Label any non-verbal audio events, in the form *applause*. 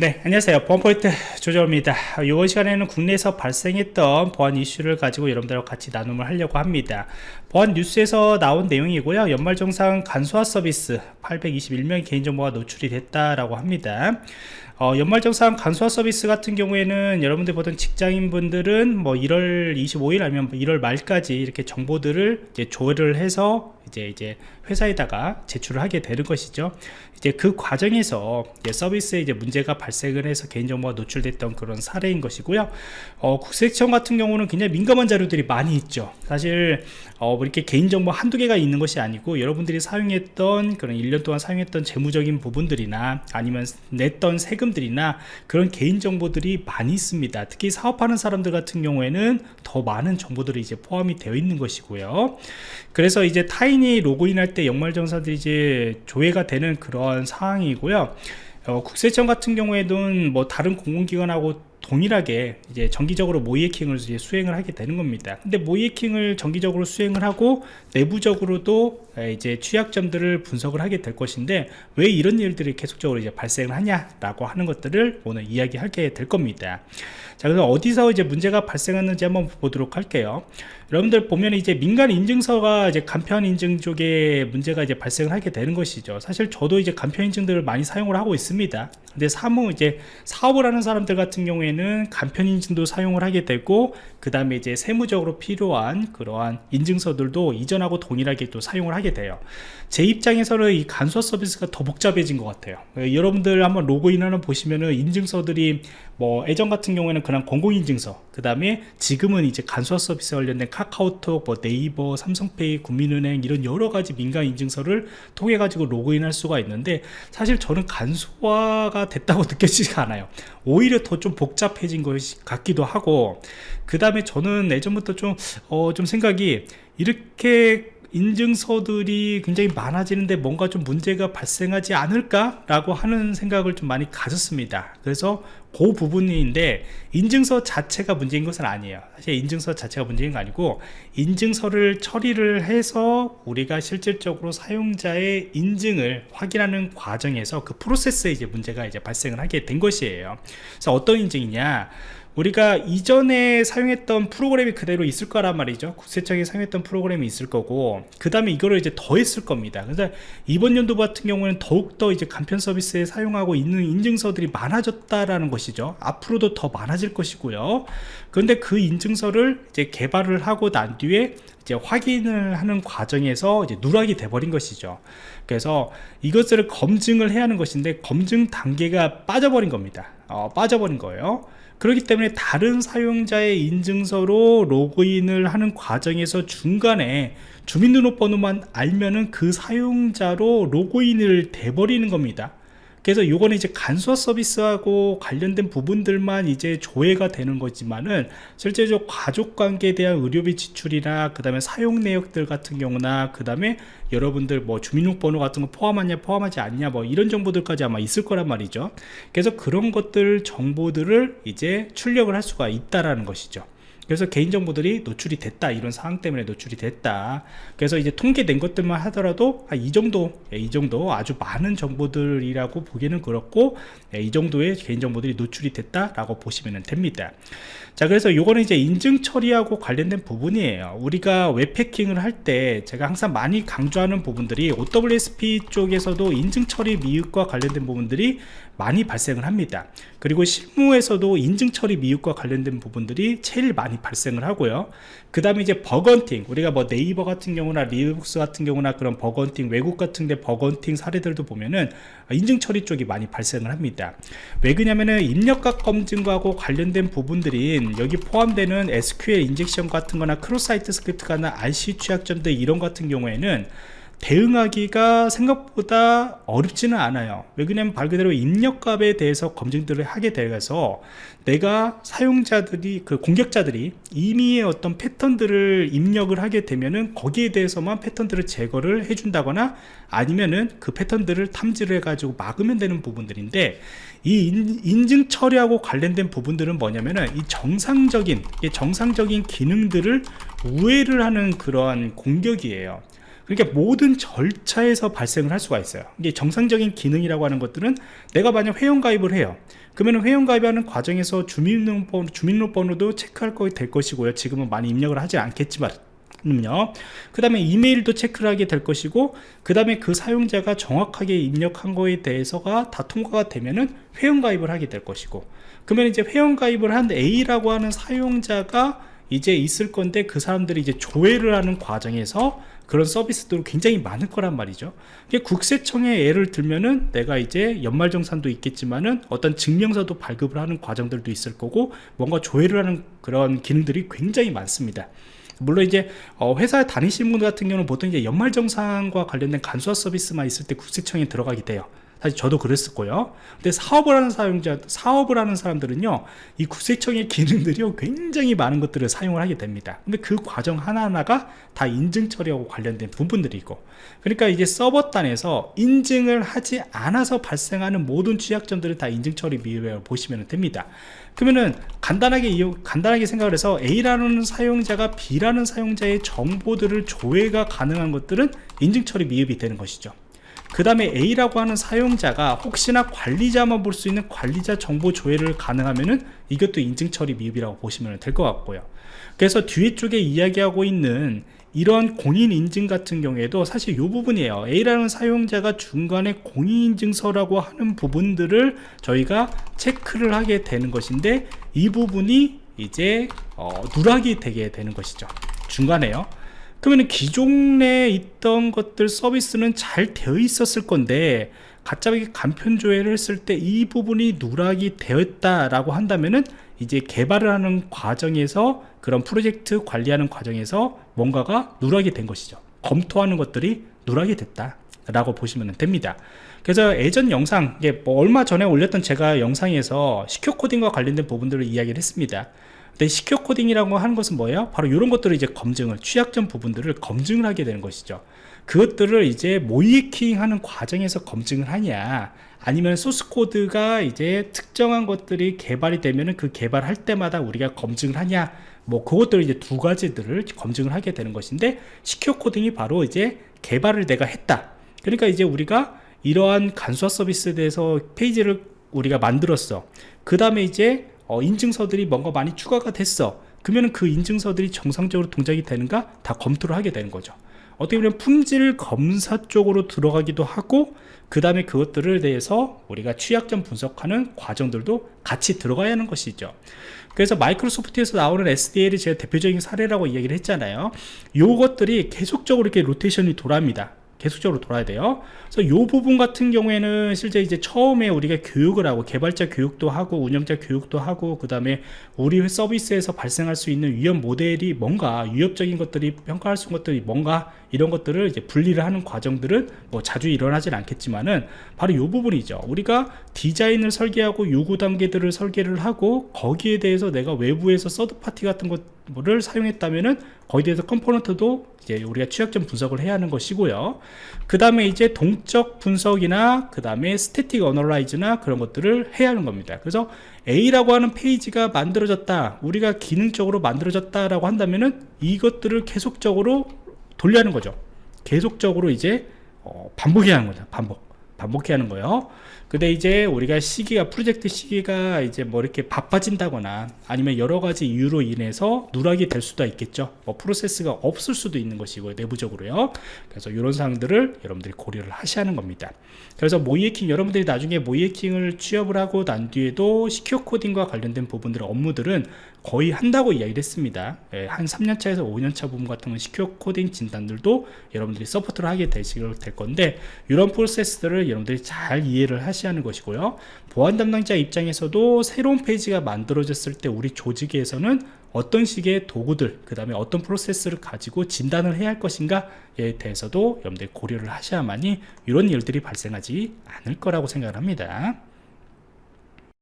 네 안녕하세요. 보안포인트 조정입니다. 이번 시간에는 국내에서 발생했던 보안 이슈를 가지고 여러분들과 같이 나눔을 하려고 합니다. 보안 뉴스에서 나온 내용이고요. 연말정산 간소화 서비스 821명 개인정보가 노출이 됐다라고 합니다. 어, 연말정산 간소화 서비스 같은 경우에는 여러분들 보던 직장인분들은 뭐 1월 25일 아니면 1월 말까지 이렇게 정보들을 이제 조회를 해서 이제 이제 회사에다가 제출을 하게 되는 것이죠. 이제 그 과정에서 이제 서비스에 이제 문제가 발생을 해서 개인정보가 노출됐던 그런 사례인 것이고요. 어, 국세청 같은 경우는 굉장히 민감한 자료들이 많이 있죠. 사실 어, 뭐 이렇게 개인정보 한두 개가 있는 것이 아니고 여러분들이 사용했던 그런 1년 동안 사용했던 재무적인 부분들이나 아니면 냈던 세금들이나 그런 개인정보들이 많이 있습니다. 특히 사업하는 사람들 같은 경우에는 더 많은 정보들이 이제 포함이 되어 있는 것이고요. 그래서 이제 타인 이 로그인할 때 연말정산들이 이제 조회가 되는 그런 상황이고요. 어, 국세청 같은 경우에는 뭐 다른 공공기관하고 동일하게 이제 정기적으로 모이해킹을 이제 수행을 하게 되는 겁니다. 근데 모이해킹을 정기적으로 수행을 하고 내부적으로도 이제 취약점들을 분석을 하게 될 것인데 왜 이런 일들이 계속적으로 이제 발생을 하냐라고 하는 것들을 오늘 이야기하게 될 겁니다. 자, 그래서 어디서 이제 문제가 발생했는지 한번 보도록 할게요. 여러분들 보면 이제 민간 인증서가 이제 간편 인증 쪽에 문제가 이제 발생을 하게 되는 것이죠. 사실 저도 이제 간편 인증들을 많이 사용을 하고 있습니다. 근데 사무 이제 사업을 하는 사람들 같은 경우에는 간편 인증도 사용을 하게 되고 그 다음에 이제 세무적으로 필요한 그러한 인증서들도 이전하고 동일하게 또 사용을 하게 돼요. 제 입장에서는 이 간소 서비스가 더 복잡해진 것 같아요. 여러분들 한번 로그인하는 보시면은 인증서들이 뭐 예전 같은 경우에는 그냥 공공인증서 그 다음에 지금은 이제 간소화 서비스 관련된 카카오톡 뭐 네이버 삼성페이 국민은행 이런 여러 가지 민간 인증서를 통해 가지고 로그인 할 수가 있는데 사실 저는 간소화가 됐다고 *laughs* 느껴지지가 않아요 오히려 더 좀 복잡해진 것 같기도 하고 그 다음에 저는 예전부터 좀, 어, 좀 생각이 이렇게 인증서들이 굉장히 많아지는데 뭔가 좀 문제가 발생하지 않을까 라고 하는 생각을 좀 많이 가졌습니다. 그래서 그 부분인데 인증서 자체가 문제인 것은 아니에요. 사실 인증서 자체가 문제인 거 아니고 인증서를 처리를 해서 우리가 실질적으로 사용자의 인증을 확인하는 과정에서 그 프로세스에 이제 문제가 이제 발생을 하게 된 것이에요. 그래서 어떤 인증이냐 우리가 이전에 사용했던 프로그램이 그대로 있을 거란 말이죠. 국세청이 사용했던 프로그램이 있을 거고 그 다음에 이거를 이제 더했을 겁니다. 그래서 이번 연도 같은 경우는 더욱더 이제 간편 서비스에 사용하고 있는 인증서들이 많아졌다라는 것이죠. 앞으로도 더 많아질 것이고요. 그런데 그 인증서를 이제 개발을 하고 난 뒤에 이제 확인을 하는 과정에서 이제 누락이 돼버린 것이죠. 그래서 이것을 검증을 해야 하는 것인데 검증 단계가 빠져버린 겁니다. 어, 빠져버린 거예요 그렇기 때문에 다른 사용자의 인증서로 로그인을 하는 과정에서 중간에 주민등록번호만 알면은 그 사용자로 로그인을 돼버리는 겁니다 그래서 요거는 이제 간소화 서비스하고 관련된 부분들만 이제 조회가 되는 거지만은 실제적으로 가족관계에 대한 의료비 지출이나 그 다음에 사용 내역들 같은 경우나 그 다음에 여러분들 뭐 주민등록번호 같은 거 포함하냐 포함하지 않냐 뭐 이런 정보들까지 아마 있을 거란 말이죠. 그래서 그런 것들 정보들을 이제 출력을 할 수가 있다라는 것이죠 그래서 개인정보들이 노출이 됐다. 이런 상황 때문에 노출이 됐다. 그래서 이제 통계된 것들만 하더라도 이 정도 예, 이 정도 아주 많은 정보들이라고 보기는 그렇고 예, 이 정도의 개인정보들이 노출이 됐다 라고 보시면 됩니다. 자 그래서 요거는 이제 인증 처리하고 관련된 부분이에요. 우리가 웹 해킹을 할 때 제가 항상 많이 강조하는 부분들이 OWASP 쪽에서도 인증 처리 미흡과 관련된 부분들이 많이 발생을 합니다. 그리고 실무에서도 인증 처리 미흡과 관련된 부분들이 제일 많이 발생을 하고요. 그 다음에 이제 bug hunting 우리가 뭐 네이버 같은 경우나 리눅스 같은 경우나 그런 bug hunting 외국 같은 데 bug hunting 사례들도 보면은 인증 처리 쪽이 많이 발생을 합니다. 왜 그러냐면은 입력값 검증하고 관련된 부분들인 여기 포함되는 SQL injection 같은 거나 cross-site script거나 RCE 취약점들 이런 같은 경우에는 대응하기가 생각보다 어렵지는 않아요. 왜 그러냐면 말 그대로 입력값에 대해서 검증들을 하게 되어서 내가 사용자들이 그 공격자들이 임의의 어떤 패턴들을 입력을 하게 되면은 거기에 대해서만 패턴들을 제거를 해준다거나 아니면은 그 패턴들을 탐지를 해가지고 막으면 되는 부분들인데 이 인증 처리하고 관련된 부분들은 뭐냐면은 이 정상적인 정상적인 기능들을 우회를 하는 그러한 공격이에요 그러니까 모든 절차에서 발생을 할 수가 있어요. 이게 정상적인 기능이라고 하는 것들은 내가 만약 회원가입을 해요. 그러면 회원가입하는 과정에서 주민등록번호, 주민등록번호도 체크할 거 될 것이고요. 지금은 많이 입력을 하지 않겠지만 그 다음에 이메일도 체크를 하게 될 것이고 그 다음에 그 사용자가 정확하게 입력한 거에 대해서가 다 통과가 되면은 회원가입을 하게 될 것이고 그러면 이제 회원가입을 한 A라고 하는 사용자가 이제 있을 건데 그 사람들이 이제 조회를 하는 과정에서 그런 서비스들이 굉장히 많을 거란 말이죠. 국세청에 예를 들면은 내가 이제 연말정산도 있겠지만은 어떤 증명서도 발급을 하는 과정들도 있을 거고 뭔가 조회를 하는 그런 기능들이 굉장히 많습니다. 물론 이제 어, 회사에 다니시는 분 같은 경우는 보통 이제 연말정산과 관련된 간소화 서비스만 있을 때 국세청에 들어가게 돼요 사실 저도 그랬었고요. 근데 사업을 하는 사용자 사업을 하는 사람들은요 이 국세청의 기능들이 굉장히 많은 것들을 사용을 하게 됩니다. 근데 그 과정 하나하나가 다 인증 처리하고 관련된 부분들이고. 그러니까 이제 서버 단에서 인증을 하지 않아서 발생하는 모든 취약점들을 다 인증 처리 미흡이라고 보시면 됩니다. 그러면은 간단하게 간단하게 생각을 해서 A라는 사용자가 B라는 사용자의 정보들을 조회가 가능한 것들은 인증 처리 미흡이 되는 것이죠 그 다음에 A라고 하는 사용자가 혹시나 관리자만 볼 수 있는 관리자 정보 조회를 가능하면은 이것도 인증 처리 미흡이라고 보시면 될 것 같고요. 그래서 뒤에 쪽에 이야기하고 있는 이런 공인인증 같은 경우에도 사실 이 부분이에요. A라는 사용자가 중간에 공인인증서라고 하는 부분들을 저희가 체크를 하게 되는 것인데 이 부분이 이제 어, 누락이 되게 되는 것이죠. 중간에요 그러면 기존에 있던 것들 서비스는 잘 되어 있었을 건데 갑자기 간편 조회를 했을 때 이 부분이 누락이 되었다라고 한다면은 이제 개발을 하는 과정에서 그런 프로젝트 관리하는 과정에서 뭔가가 누락이 된 것이죠. 검토하는 것들이 누락이 됐다 라고 보시면 됩니다. 그래서 예전 영상 뭐 얼마 전에 올렸던 제가 영상에서 시큐어 코딩과 관련된 부분들을 이야기를 했습니다 근데 시큐어 코딩이라고 하는 것은 뭐예요? 바로 이런 것들을 이제 검증을 취약점 부분들을 검증을 하게 되는 것이죠. 그것들을 이제 모이킹 하는 과정에서 검증을 하냐 아니면 소스코드가 이제 특정한 것들이 개발이 되면은 그 개발할 때마다 우리가 검증을 하냐 뭐 그것들 이제 두 가지들을 검증을 하게 되는 것인데 시큐어 코딩이 바로 이제 개발을 내가 했다. 그러니까 이제 우리가 이러한 간소화 서비스에 대해서 페이지를 우리가 만들었어. 그 다음에 이제 어, 인증서들이 뭔가 많이 추가가 됐어. 그러면 그 인증서들이 정상적으로 동작이 되는가? 다 검토를 하게 되는 거죠. 어떻게 보면 품질 검사 쪽으로 들어가기도 하고 그 다음에 그것들을 대해서 우리가 취약점 분석하는 과정들도 같이 들어가야 하는 것이죠. 그래서 마이크로소프트에서 나오는 SDL이 제가 대표적인 사례라고 이야기를 했잖아요. 요것들이 계속적으로 이렇게 로테이션이 돌아갑니다 계속적으로 돌아야 돼요. 그래서 이 부분 같은 경우에는 실제 이제 처음에 우리가 교육을 하고 개발자 교육도 하고 운영자 교육도 하고 그 다음에 우리 서비스에서 발생할 수 있는 위험 모델이 뭔가 위협적인 것들이 평가할 수 있는 것들이 뭔가 이런 것들을 이제 분리를 하는 과정들은 뭐 자주 일어나진 않겠지만은 바로 이 부분이죠. 우리가 디자인을 설계하고 요구 단계들을 설계를 하고 거기에 대해서 내가 외부에서 서드 파티 같은 것 을 사용했다면은 거기에 대해서 component도 이제 우리가 취약점 분석을 해야 하는 것이고요. 그 다음에 이제 동적 분석이나 그 다음에 static analyze나 그런 것들을 해야 하는 겁니다. 그래서 A라고 하는 페이지가 만들어졌다 우리가 기능적으로 만들어졌다 라고 한다면은 이것들을 계속적으로 돌려야 하는 거죠. 계속적으로 이제 어, 반복해야 하는 거죠 반복 반복해야 하는 거예요. 근데 이제 우리가 시기가 프로젝트 시기가 이제 뭐 이렇게 바빠진다거나 아니면 여러 가지 이유로 인해서 누락이 될 수도 있겠죠. 뭐 프로세스가 없을 수도 있는 것이고요 내부적으로요. 그래서 이런 사항들을 여러분들이 고려를 하셔야 하는 겁니다. 그래서 모의해킹 여러분들이 나중에 모의해킹을 취업을 하고 난 뒤에도 secure coding과 관련된 부분들 업무들은 거의 한다고 이야기를 했습니다. 예, 한 3년차에서 5년차 부분 같은 건 secure coding 진단들도 여러분들이 support를 하게 되시게 될 건데 이런 프로세스들을 여러분들이 잘 이해를 하시 하는 것이고요. 보안 담당자 입장에서도 새로운 페이지가 만들어졌을 때 우리 조직에서는 어떤 식의 도구들 그 다음에 어떤 프로세스를 가지고 진단을 해야 할 것인가에 대해서도 여러분들이 고려를 하셔야만이 이런 일들이 발생하지 않을 거라고 생각을 합니다